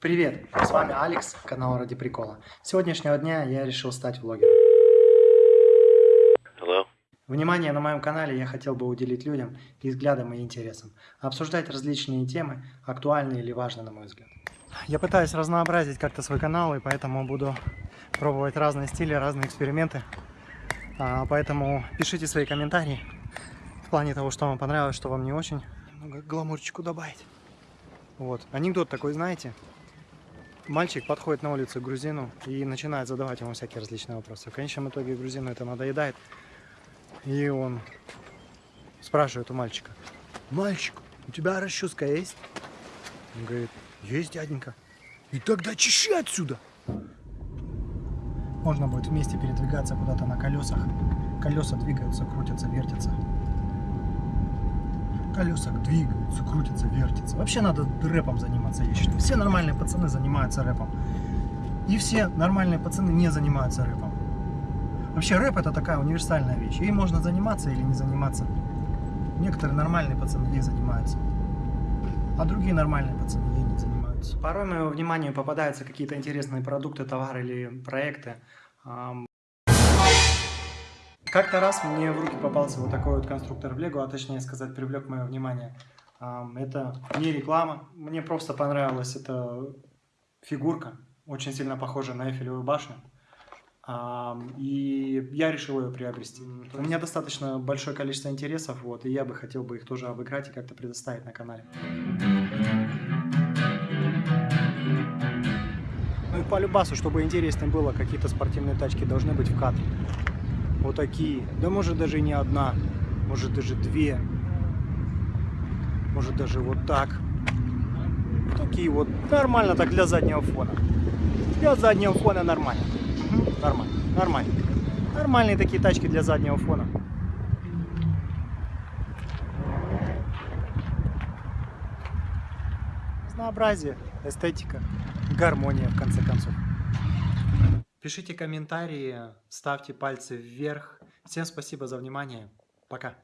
Привет, с вами Алекс, канал Ради Прикола. С сегодняшнего дня я решил стать влогером. Hello? Внимание на моем канале я хотел бы уделить людям и взглядам и интересам, обсуждать различные темы, актуальные или важные на мой взгляд. Я пытаюсь разнообразить как-то свой канал, и поэтому буду пробовать разные стили, разные эксперименты. А, поэтому пишите свои комментарии в плане того, что вам понравилось, что вам не очень. Немного гламурчику добавить. Вот. Анекдот такой, знаете? Мальчик подходит на улицу к грузину и начинает задавать ему всякие различные вопросы. В конечном итоге грузину это надоедает. И он спрашивает у мальчика. Мальчик, у тебя расческа есть? Он говорит, есть, дяденька. И тогда чищи отсюда. Можно будет вместе передвигаться куда-то на колесах. Колеса двигаются, крутятся, вертятся. Колеса двигаются, крутятся, вертятся. Вообще надо рэпом заниматься, я считаю. Все нормальные пацаны занимаются рэпом. И все нормальные пацаны не занимаются рэпом. Вообще рэп это такая универсальная вещь. Ей можно заниматься или не заниматься. Некоторые нормальные пацаны ей занимаются. А другие нормальные пацаны ей не занимаются. Порой моему вниманию попадаются какие-то интересные продукты, товары или проекты. Как-то раз мне в руки попался вот такой вот конструктор в Лего, а точнее сказать, привлек мое внимание. Это не реклама, мне просто понравилась эта фигурка, очень сильно похожая на Эйфелевую башню. И я решил ее приобрести. У меня достаточно большое количество интересов, вот, и я бы хотел бы их тоже обыграть и как-то предоставить на канале. Ну и по любасу, чтобы интереснее было, какие-то спортивные тачки должны быть в кадре. Вот такие. Да может даже не одна, может даже две. Может даже вот так. Такие вот. Нормально так для заднего фона. Для заднего фона нормально. Нормально. Нормально. Нормальные такие тачки для заднего фона. Разнообразие, эстетика, гармония в конце концов. Пишите комментарии, ставьте пальцы вверх. Всем спасибо за внимание. Пока.